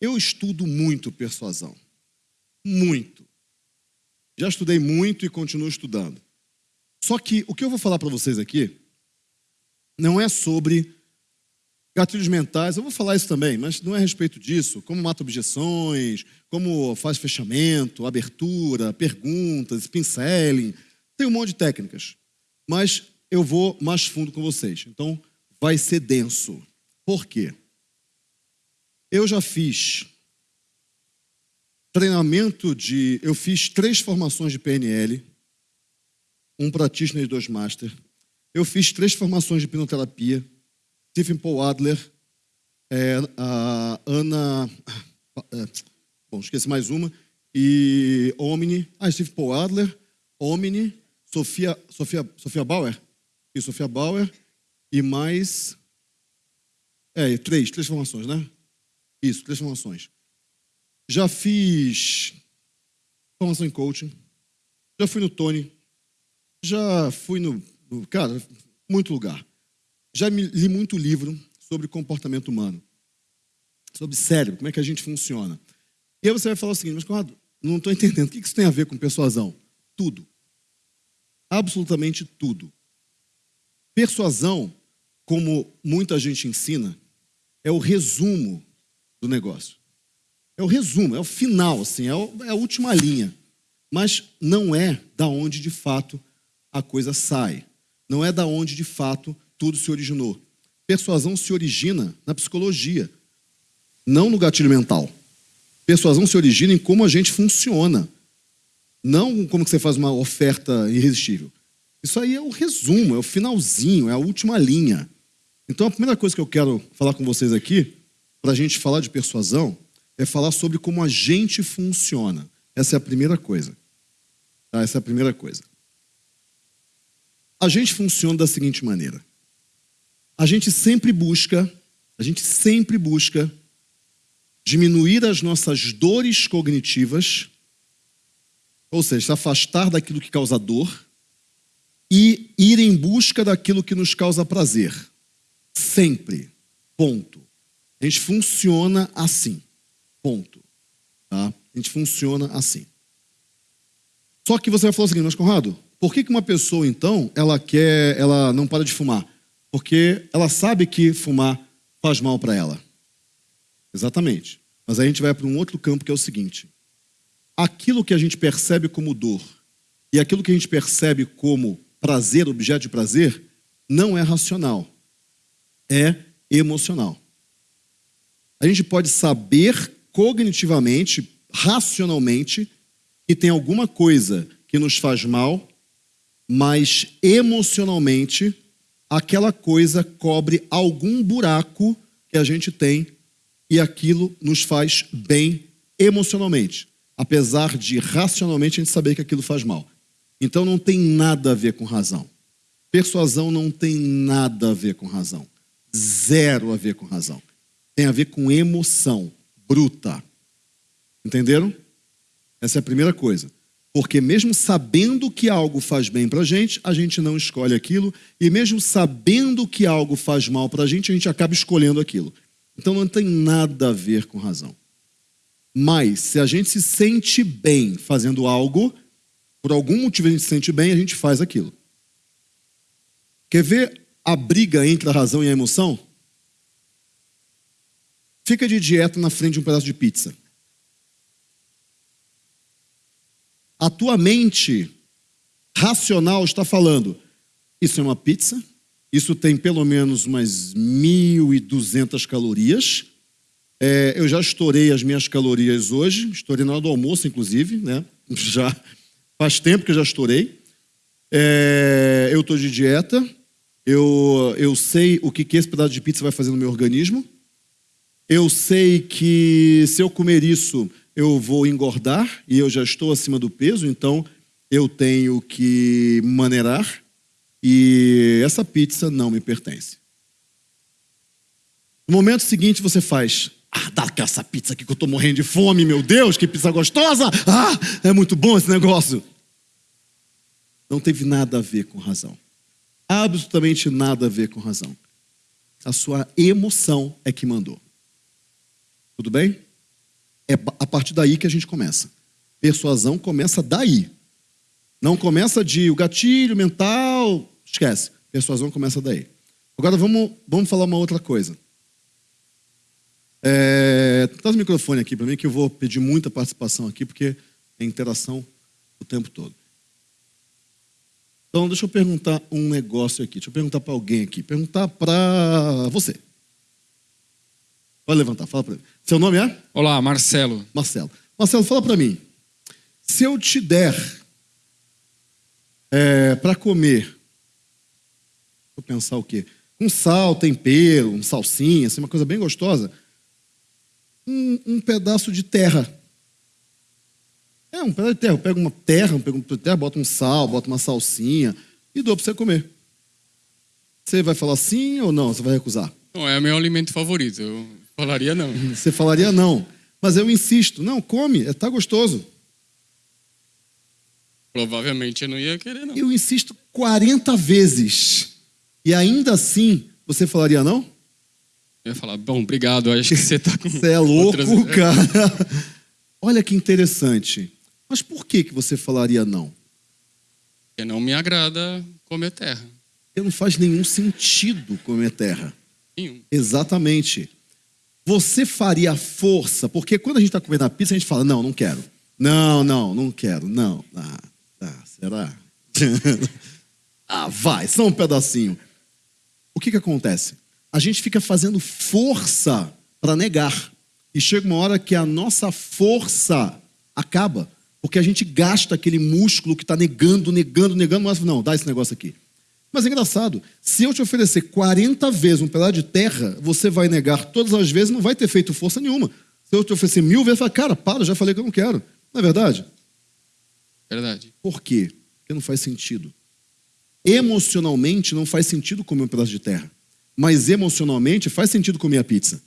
Eu estudo muito persuasão. Muito. Já estudei muito e continuo estudando. Só que o que eu vou falar para vocês aqui não é sobre gatilhos mentais, eu vou falar isso também, mas não é a respeito disso, como mata objeções, como faz fechamento, abertura, perguntas, pinceling, tem um monte de técnicas. Mas eu vou mais fundo com vocês. Então, vai ser denso. Por quê? Eu já fiz treinamento de. Eu fiz três formações de PNL, um practitioner e dois master. Eu fiz três formações de hipnoterapia. Stephen Paul Adler, é, a Ana. É, bom, esqueci mais uma. E Omni. Ah, Stephen Paul Adler, Omni, Sofia, Sofia, Sofia Bauer. E Sofia Bauer. E mais. É, três, três formações, né? Isso, três formações. Já fiz formação em coaching. Já fui no Tony. Já fui no, no cara, muito lugar. Já li muito livro sobre comportamento humano. Sobre cérebro, como é que a gente funciona. E aí você vai falar o seguinte, mas Conrado, não estou entendendo. O que isso tem a ver com persuasão? Tudo. Absolutamente tudo. Persuasão, como muita gente ensina, é o resumo do negócio. É o resumo, é o final, assim, é, é a última linha. Mas não é da onde de fato a coisa sai. Não é da onde de fato tudo se originou. Persuasão se origina na psicologia, não no gatilho mental. Persuasão se origina em como a gente funciona, não como que você faz uma oferta irresistível. Isso aí é o resumo, é o finalzinho, é a última linha. Então a primeira coisa que eu quero falar com vocês aqui para a gente falar de persuasão é falar sobre como a gente funciona. Essa é a primeira coisa. Tá? Essa é a primeira coisa. A gente funciona da seguinte maneira. A gente sempre busca, a gente sempre busca diminuir as nossas dores cognitivas, ou seja, se afastar daquilo que causa dor e ir em busca daquilo que nos causa prazer. Sempre. Ponto. A gente funciona assim. Ponto. Tá? A gente funciona assim. Só que você vai falar o seguinte, mas Conrado, por que, que uma pessoa, então, ela quer, ela não para de fumar? Porque ela sabe que fumar faz mal para ela. Exatamente. Mas aí a gente vai para um outro campo que é o seguinte: aquilo que a gente percebe como dor e aquilo que a gente percebe como prazer, objeto de prazer, não é racional, é emocional. A gente pode saber cognitivamente, racionalmente, que tem alguma coisa que nos faz mal, mas emocionalmente aquela coisa cobre algum buraco que a gente tem e aquilo nos faz bem emocionalmente, apesar de racionalmente a gente saber que aquilo faz mal. Então não tem nada a ver com razão. Persuasão não tem nada a ver com razão. Zero a ver com razão tem a ver com emoção bruta. Entenderam? Essa é a primeira coisa. Porque mesmo sabendo que algo faz bem para a gente, a gente não escolhe aquilo. E mesmo sabendo que algo faz mal para a gente, a gente acaba escolhendo aquilo. Então não tem nada a ver com razão. Mas se a gente se sente bem fazendo algo, por algum motivo a gente se sente bem, a gente faz aquilo. Quer ver a briga entre a razão e a emoção? Fica de dieta na frente de um pedaço de pizza. A tua mente racional está falando: isso é uma pizza, isso tem pelo menos umas 1.200 calorias. É, eu já estourei as minhas calorias hoje, estourei na hora do almoço, inclusive, né? Já faz tempo que eu já estourei. É, eu estou de dieta, eu, eu sei o que, que esse pedaço de pizza vai fazer no meu organismo. Eu sei que se eu comer isso, eu vou engordar e eu já estou acima do peso, então eu tenho que maneirar e essa pizza não me pertence. No momento seguinte você faz, ah, dá essa pizza aqui que eu estou morrendo de fome, meu Deus, que pizza gostosa! Ah, é muito bom esse negócio. Não teve nada a ver com razão. Absolutamente nada a ver com razão. A sua emoção é que mandou. Tudo bem? É a partir daí que a gente começa. Persuasão começa daí. Não começa de o gatilho mental, esquece. Persuasão começa daí. Agora vamos, vamos falar uma outra coisa. É, traz o microfone aqui para mim que eu vou pedir muita participação aqui porque é interação o tempo todo. Então, deixa eu perguntar um negócio aqui. Deixa eu perguntar para alguém aqui. Perguntar para você. Pode levantar, fala para mim. Seu nome é? Olá, Marcelo. Marcelo. Marcelo, fala para mim. Se eu te der é, para comer, vou pensar o quê? Um sal, tempero, um salsinha, assim, uma coisa bem gostosa. Um, um pedaço de terra. É, um pedaço de terra. Eu pego uma terra, eu pego uma terra, boto um sal, boto uma salsinha e dou para você comer. Você vai falar sim ou não? Você vai recusar? Não, é meu alimento favorito. Eu falaria não. Você falaria não. Mas eu insisto. Não, come, está é, gostoso. Provavelmente eu não ia querer, não. Eu insisto 40 vezes. E ainda assim, você falaria não? Eu ia falar, bom, obrigado, acho que você está com. Você é louco, outras... cara. Olha que interessante. Mas por que, que você falaria não? Porque não me agrada comer terra. Porque não faz nenhum sentido comer terra. Nenhum. Exatamente. Você faria força, porque quando a gente está comendo a pizza, a gente fala, não, não quero. Não, não, não quero. Não. Ah, tá, será? ah, vai, só um pedacinho. O que, que acontece? A gente fica fazendo força para negar. E chega uma hora que a nossa força acaba. Porque a gente gasta aquele músculo que está negando, negando, negando, mas não, dá esse negócio aqui. Mas é engraçado, se eu te oferecer 40 vezes um pedaço de terra, você vai negar todas as vezes, não vai ter feito força nenhuma. Se eu te oferecer mil vezes, fala, cara, para, já falei que eu não quero. Não é verdade? Verdade. Por quê? Porque não faz sentido. Emocionalmente não faz sentido comer um pedaço de terra. Mas emocionalmente faz sentido comer a pizza.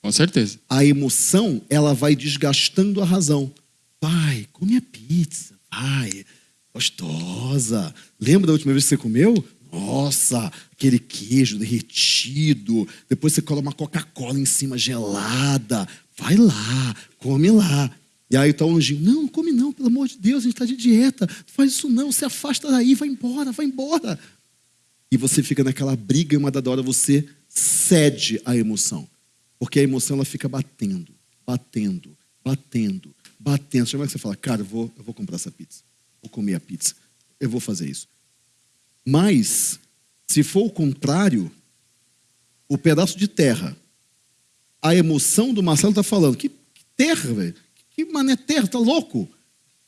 Com certeza. A emoção, ela vai desgastando a razão. Pai, come a pizza. Pai, gostosa. Lembra da última vez que você comeu? Nossa, aquele queijo derretido. Depois você coloca uma Coca-Cola em cima gelada. Vai lá, come lá. E aí está o anjinho, não, come não, pelo amor de Deus, a gente está de dieta. Não faz isso não, se afasta daí, vai embora, vai embora. E você fica naquela briga e uma dada hora você cede à emoção. Porque a emoção ela fica batendo, batendo, batendo, batendo. Chama que você fala, cara, eu vou, eu vou comprar essa pizza. Vou comer a pizza. Eu vou fazer isso. Mas, se for o contrário, o pedaço de terra, a emoção do Marcelo está falando, que, terra, velho? Que mané terra, tá louco?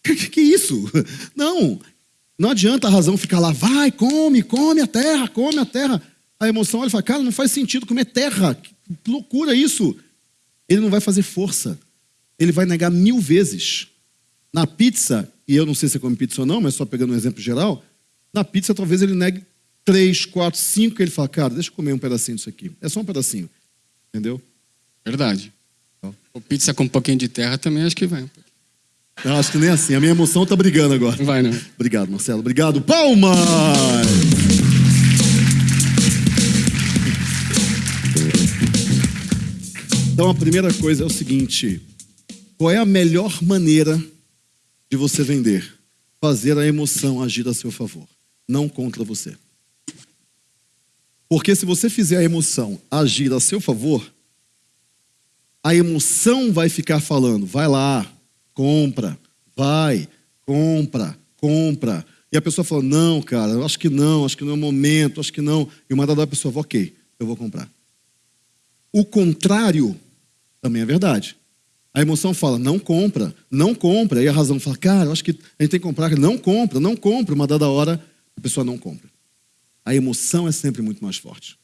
Que, que, que isso? Não, não adianta a razão ficar lá, vai, come, come a terra, come a terra. A emoção, ele fala, cara, não faz sentido comer terra. Que loucura isso. Ele não vai fazer força. Ele vai negar mil vezes. Na pizza, e eu não sei se você come pizza ou não, mas só pegando um exemplo geral, na pizza talvez ele negue três, quatro, cinco, e ele fala, cara, deixa eu comer um pedacinho disso aqui. É só um pedacinho. Entendeu? Verdade. Então. O pizza com um pouquinho de terra também acho que vai. Eu acho que nem assim. A minha emoção tá brigando agora. Não vai, não. Obrigado, Marcelo. Obrigado. Palmas! Então a primeira coisa é o seguinte: qual é a melhor maneira de você vender? Fazer a emoção agir a seu favor, não contra você. Porque se você fizer a emoção agir a seu favor, a emoção vai ficar falando, vai lá, compra, vai, compra, compra. E a pessoa fala, não, cara, acho que não, acho que não é o momento, acho que não. E uma dada a pessoa fala, ok, eu vou comprar. O contrário também é verdade. A emoção fala, não compra, não compra. E a razão fala, cara, eu acho que a gente tem que comprar. Não compra, não compra. Uma dada hora, a pessoa não compra. A emoção é sempre muito mais forte.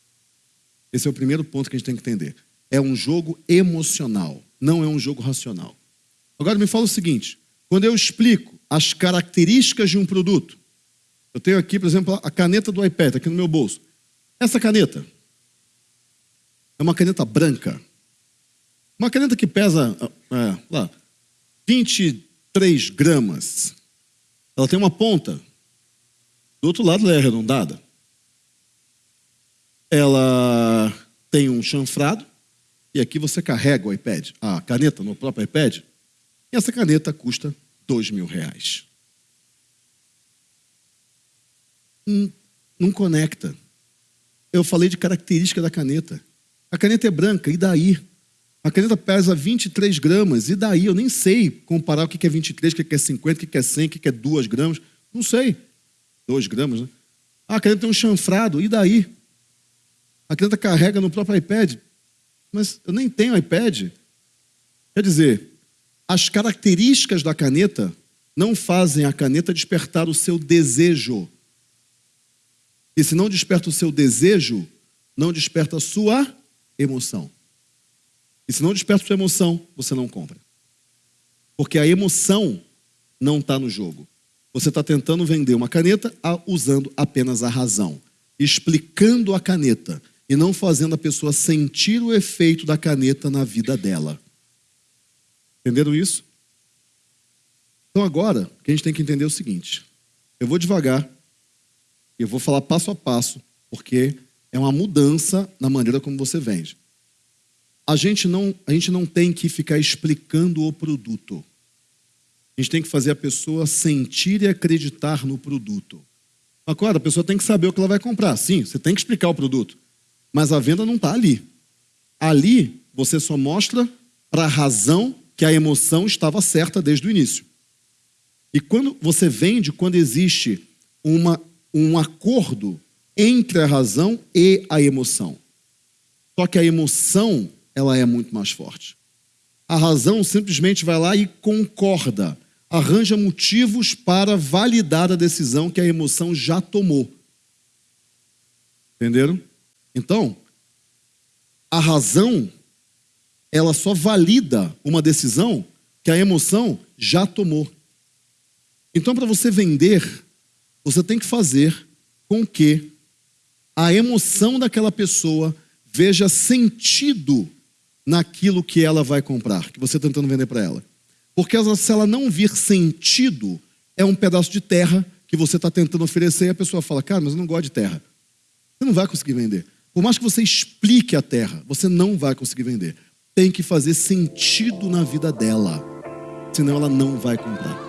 Esse é o primeiro ponto que a gente tem que entender. É um jogo emocional, não é um jogo racional. Agora me fala o seguinte: quando eu explico as características de um produto, eu tenho aqui, por exemplo, a caneta do iPad, aqui no meu bolso. Essa caneta é uma caneta branca. Uma caneta que pesa é, lá, 23 gramas. Ela tem uma ponta. Do outro lado ela é arredondada. Ela tem um chanfrado. e aqui você carrega o iPad, a caneta no próprio iPad, e essa caneta custa dois mil reais. Não, não conecta. Eu falei de característica da caneta. A caneta é branca, e daí? A caneta pesa 23 gramas, e daí? Eu nem sei comparar o que é 23, o que é 50, o que é 100, o que é 2 gramas. Não sei. 2 gramas, né? Ah, a caneta tem um chanfrado, e daí? A caneta carrega no próprio iPad. Mas eu nem tenho iPad. Quer dizer, as características da caneta não fazem a caneta despertar o seu desejo. E se não desperta o seu desejo, não desperta a sua emoção. E se não desperta sua emoção, você não compra. Porque a emoção não está no jogo. Você está tentando vender uma caneta usando apenas a razão, explicando a caneta e não fazendo a pessoa sentir o efeito da caneta na vida dela. Entenderam isso? Então agora, o que a gente tem que entender é o seguinte: eu vou devagar, eu vou falar passo a passo, porque é uma mudança na maneira como você vende. A gente não, a gente não tem que ficar explicando o produto. A gente tem que fazer a pessoa sentir e acreditar no produto. Agora, a pessoa tem que saber o que ela vai comprar. Sim, você tem que explicar o produto. Mas a venda não está ali. Ali, você só mostra para a razão que a emoção estava certa desde o início. E quando você vende, quando existe uma, um acordo entre a razão e a emoção. Só que a emoção, ela é muito mais forte. A razão simplesmente vai lá e concorda, arranja motivos para validar a decisão que a emoção já tomou. Entenderam? Então, a razão ela só valida uma decisão que a emoção já tomou. Então, para você vender, você tem que fazer com que a emoção daquela pessoa veja sentido naquilo que ela vai comprar, que você está tentando vender para ela. Porque se ela não vir sentido, é um pedaço de terra que você está tentando oferecer e a pessoa fala, cara, mas eu não gosto de terra. Você não vai conseguir vender. Por mais que você explique a terra, você não vai conseguir vender. Tem que fazer sentido na vida dela. Senão ela não vai comprar.